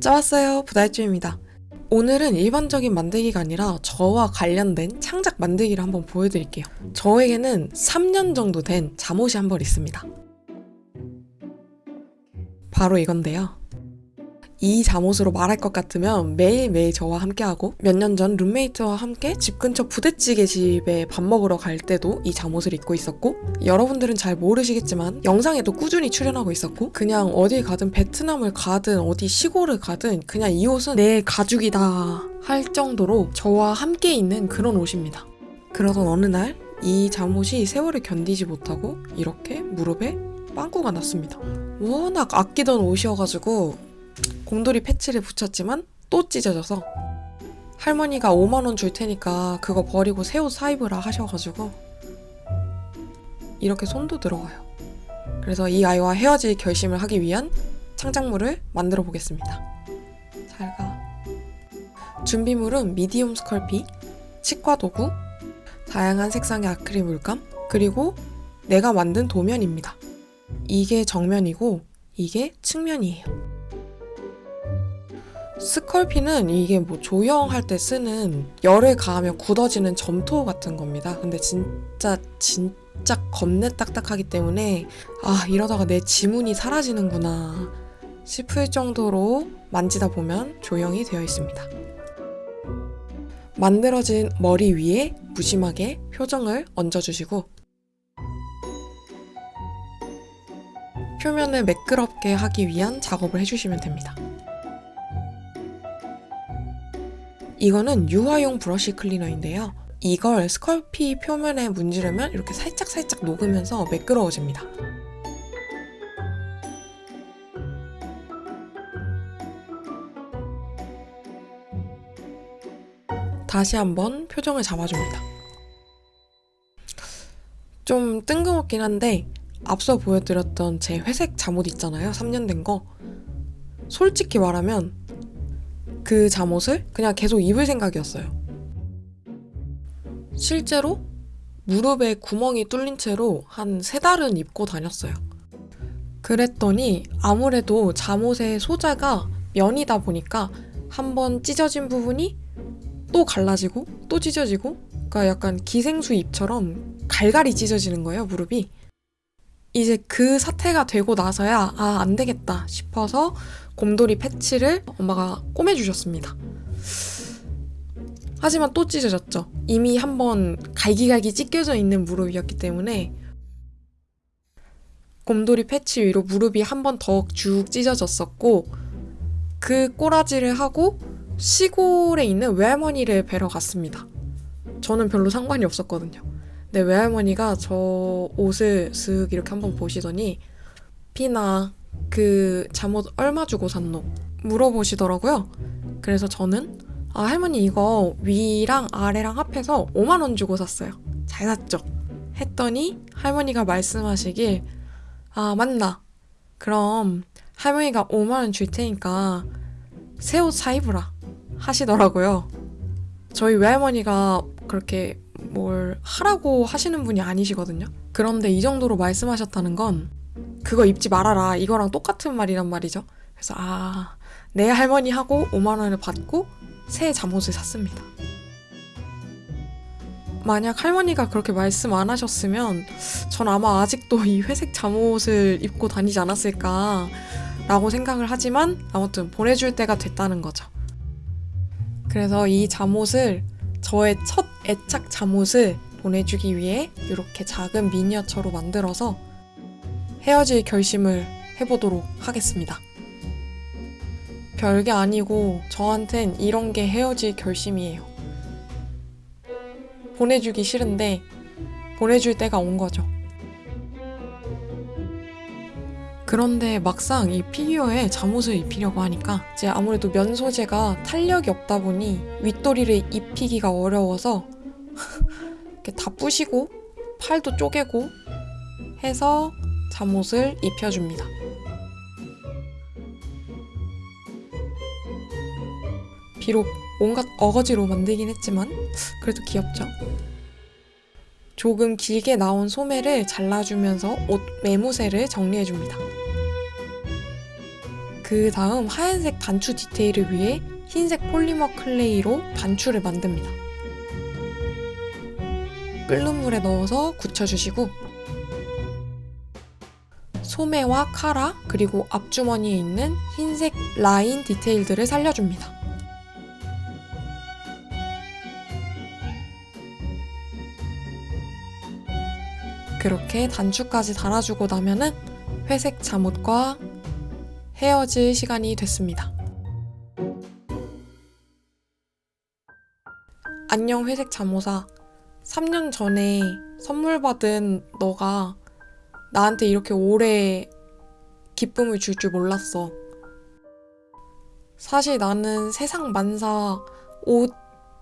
짜왔어요. 부다이쭈입니다. 오늘은 일반적인 만들기가 아니라 저와 관련된 창작 만들기를 한번 보여드릴게요. 저에게는 3년 정도 된 잠옷이 한 벌 있습니다. 바로 이건데요 이 잠옷으로 말할 것 같으면 매일매일 저와 함께하고 몇 년 전 룸메이트와 함께 집 근처 부대찌개 집에 밥 먹으러 갈 때도 이 잠옷을 입고 있었고 여러분들은 잘 모르시겠지만 영상에도 꾸준히 출연하고 있었고 그냥 어딜 가든 베트남을 가든 어디 시골을 가든 그냥 이 옷은 내 가죽이다 할 정도로 저와 함께 있는 그런 옷입니다. 그러던 어느 날 이 잠옷이 세월을 견디지 못하고 이렇게 무릎에 빵꾸가 났습니다. 워낙 아끼던 옷이어가지고 곰돌이 패치를 붙였지만 또 찢어져서 할머니가 5만원 줄 테니까 그거 버리고 새 옷 사입으라 하셔가지고 이렇게 손도 들어가요. 그래서 이 아이와 헤어질 결심을 하기 위한 창작물을 만들어 보겠습니다. 잘 가. 준비물은 미디움 스컬피, 치과 도구, 다양한 색상의 아크릴 물감, 그리고 내가 만든 도면입니다. 이게 정면이고 이게 측면이에요. 스컬피는 이게 뭐 조형할 때 쓰는 열을 가하면 굳어지는 점토 같은 겁니다. 근데 진짜 진짜 겁내 딱딱하기 때문에 아 이러다가 내 지문이 사라지는구나 싶을 정도로 만지다 보면 조형이 되어 있습니다. 만들어진 머리 위에 무심하게 표정을 얹어주시고 표면을 매끄럽게 하기 위한 작업을 해주시면 됩니다. 이거는 유화용 브러쉬 클리너인데요. 이걸 스컬피 표면에 문지르면 이렇게 살짝살짝 녹으면서 매끄러워집니다. 다시 한번 표정을 잡아줍니다. 좀 뜬금없긴 한데 앞서 보여드렸던 제 회색 잠옷 있잖아요. 3년 된 거. 솔직히 말하면 그 잠옷을 그냥 계속 입을 생각이었어요. 실제로 무릎에 구멍이 뚫린 채로 한 세 달은 입고 다녔어요. 그랬더니 아무래도 잠옷의 소재가 면이다 보니까 한 번 찢어진 부분이 또 갈라지고 또 찢어지고 그러니까 약간 기생수 잎처럼 갈갈이 찢어지는 거예요, 무릎이. 이제 그 사태가 되고 나서야 아, 안 되겠다 싶어서 곰돌이 패치를 엄마가 꼬매주셨습니다. 하지만 또 찢어졌죠. 이미 한번 갈기갈기 찢겨져 있는 무릎이었기 때문에 곰돌이 패치 위로 무릎이 한 번 더 쭉 찢어졌었고 그 꼬라지를 하고 시골에 있는 외할머니를 뵈러 갔습니다. 저는 별로 상관이 없었거든요. 근데 외할머니가 저 옷을 쓱 이렇게 한번 보시더니 피나 그 잠옷 얼마 주고 샀노? 물어보시더라고요. 그래서 저는 아 할머니 이거 위랑 아래랑 합해서 5만 원 주고 샀어요. 잘 샀죠? 했더니 할머니가 말씀하시길 아 맞나? 그럼 할머니가 5만 원 줄 테니까 새 옷 사 입으라 하시더라고요. 저희 외할머니가 그렇게 뭘 하라고 하시는 분이 아니시거든요. 그런데 이 정도로 말씀하셨다는 건 그거 입지 말아라 이거랑 똑같은 말이란 말이죠. 그래서 아, 내 할머니 하고 5만 원을 받고 새 잠옷을 샀습니다. 만약 할머니가 그렇게 말씀 안 하셨으면 전 아마 아직도 이 회색 잠옷을 입고 다니지 않았을까 라고 생각을 하지만 아무튼 보내줄 때가 됐다는 거죠. 그래서 이 잠옷을 저의 첫 애착 잠옷을 보내주기 위해 이렇게 작은 미니어처로 만들어서 헤어질 결심을 해보도록 하겠습니다. 별게 아니고 저한텐 이런 게 헤어질 결심이에요. 보내주기 싫은데 보내줄 때가 온 거죠. 그런데 막상 이 피규어에 잠옷을 입히려고 하니까 이제 아무래도 면 소재가 탄력이 없다 보니 윗도리를 입히기가 어려워서 이렇게 다 부시고 팔도 쪼개고 해서 잠옷을 입혀줍니다. 비록 온갖 어거지로 만들긴 했지만 그래도 귀엽죠? 조금 길게 나온 소매를 잘라주면서 옷 매무새를 정리해줍니다. 그 다음 하얀색 단추 디테일을 위해 흰색 polymer clay로 단추를 만듭니다. 끓는 물에 넣어서 굳혀주시고 소매와 카라 그리고 앞주머니에 있는 흰색 라인 디테일들을 살려줍니다. 그렇게 단추까지 달아주고 나면은 회색 잠옷과 헤어질 시간이 됐습니다. 안녕 회색 잠옷아. 3년 전에 선물 받은 너가 나한테 이렇게 오래 기쁨을 줄줄 몰랐어. 사실 나는 세상 만사 옷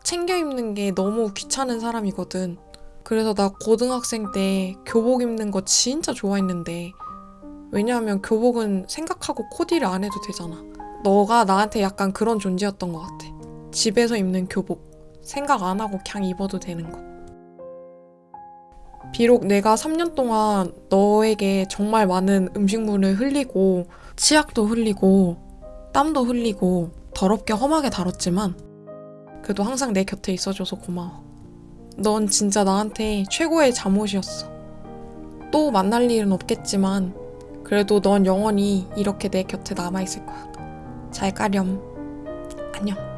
챙겨 입는 게 너무 귀찮은 사람이거든. 그래서 나 고등학생 때 교복 입는 거 진짜 좋아했는데 왜냐하면 교복은 생각하고 코디를 안 해도 되잖아. 너가 나한테 약간 그런 존재였던 것 같아. 집에서 입는 교복 생각 안 하고 그냥 입어도 되는 거. 비록 내가 3년 동안 너에게 정말 많은 음식물을 흘리고 치약도 흘리고 땀도 흘리고 더럽게 험하게 다뤘지만 그래도 항상 내 곁에 있어줘서 고마워. 넌 진짜 나한테 최고의 잠옷이었어. 또 만날 일은 없겠지만 그래도 넌 영원히 이렇게 내 곁에 남아있을 거야. 잘 가렴. 안녕.